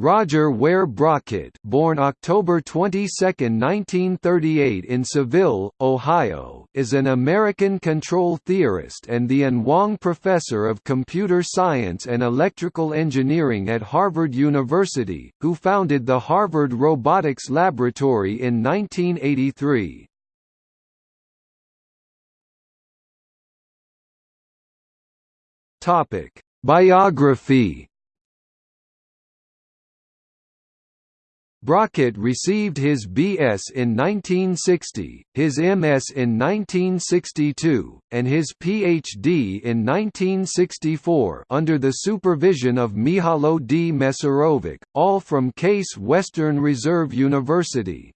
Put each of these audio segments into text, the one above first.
Roger Ware Brockett born October 22, 1938 in Seville, Ohio, is an American control theorist and the An Wang Professor of Computer Science and Electrical Engineering at Harvard University, who founded the Harvard Robotics Laboratory in 1983. Topic: Biography Brockett received his B.S. in 1960, his M.S. in 1962, and his Ph.D. in 1964 under the supervision of Mihajlo D. Mesarovic, all from Case Western Reserve University.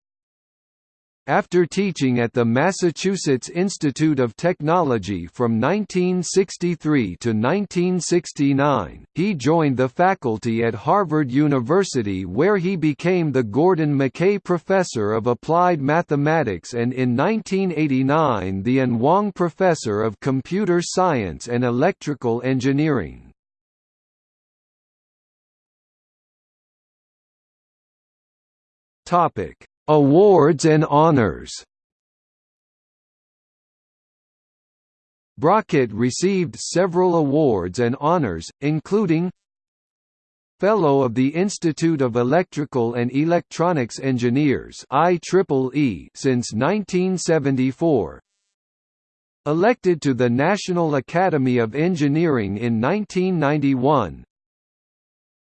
After teaching at the Massachusetts Institute of Technology from 1963 to 1969, he joined the faculty at Harvard University where he became the Gordon McKay Professor of Applied Mathematics and in 1989 the An Wang Professor of Computer Science and Electrical Engineering. Topic Awards and honors. Brockett received several awards and honors, including Fellow of the Institute of Electrical and Electronics Engineers IEEE since 1974 Elected to the National Academy of Engineering in 1991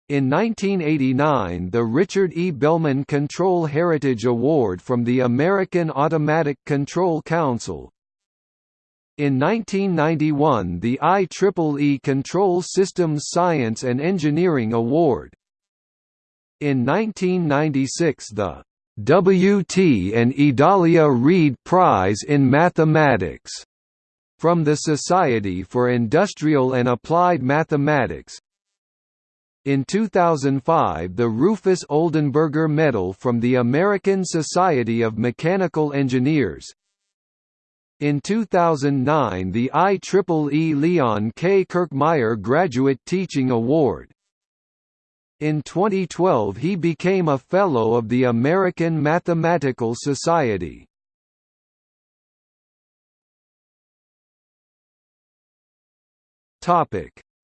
in 1989 the Richard E. Bellman Control Heritage Award from the American Automatic Control Council. In 1991 the IEEE Control Systems Science and Engineering Award. In 1996 the W.T. and Idalia Reid Prize in Mathematics from the Society for Industrial and Applied Mathematics, in 2005 the Rufus Oldenburger Medal from the American Society of Mechanical Engineers in 2009 the IEEE Leon K. Kirchmayer Graduate Teaching Award in 2012 he became a Fellow of the American Mathematical Society.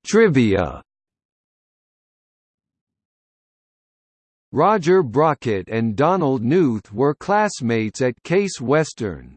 Trivia Roger Brockett and Donald Knuth were classmates at Case Western.